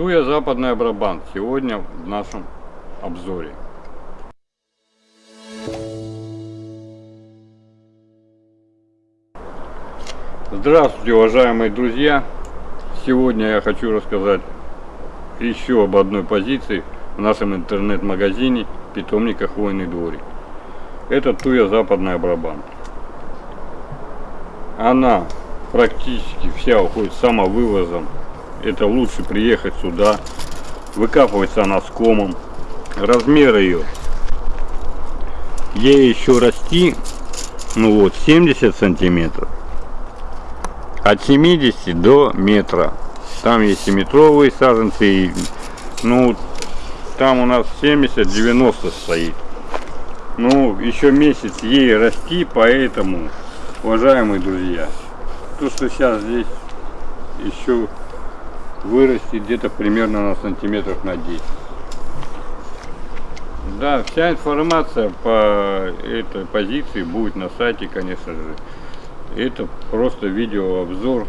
Туя Западная Брабант сегодня в нашем обзоре. Здравствуйте, уважаемые друзья! Сегодня я хочу рассказать еще об одной позиции в нашем интернет-магазине питомника Хвойный дворик. Это Туя Западная Брабант. Она практически вся уходит самовывозом. Это лучше приехать сюда. Выкапывается она с комом. Размер ее. Ей еще расти, ну вот, 70 сантиметров. От 70 до метра. Там есть и метровые саженцы, и, ну, там у нас 70-90 стоит. Ну, еще месяц ей расти, поэтому, уважаемые друзья, то, что сейчас здесь еще вырастет где-то примерно на сантиметров на 10. Да, вся информация по этой позиции будет на сайте, конечно же. Это просто видеообзор.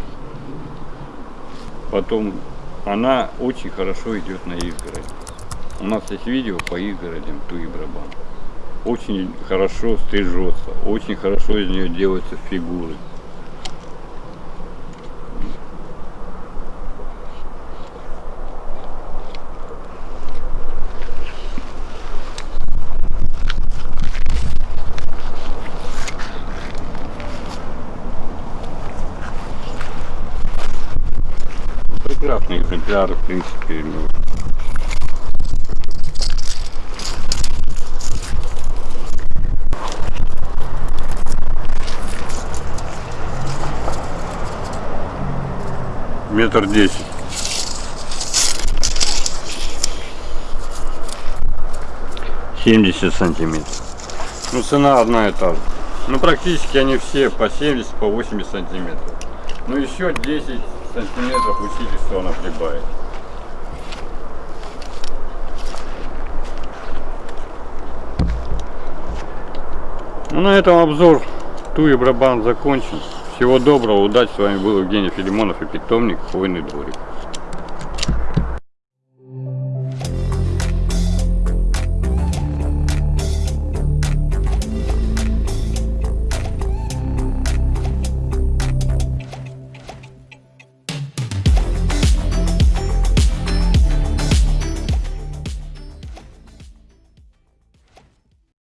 Потом она очень хорошо идет на изгородь. У нас есть видео по изгородям Туи Брабан. Очень хорошо стрижется, очень хорошо из нее делаются фигуры. Прекрасный экземпляр, в принципе. Ну. Метр десять. Семьдесят сантиметров. Ну, цена одна и та же. Ну, практически они все по 70, по 80 сантиметров. Ну, еще 10 сантиметров усилий она прибавит. Ну, на этом обзор Туи Брабан закончен. Всего доброго, удачи. С вами был Евгений Филимонов и питомник Хвойный дворик.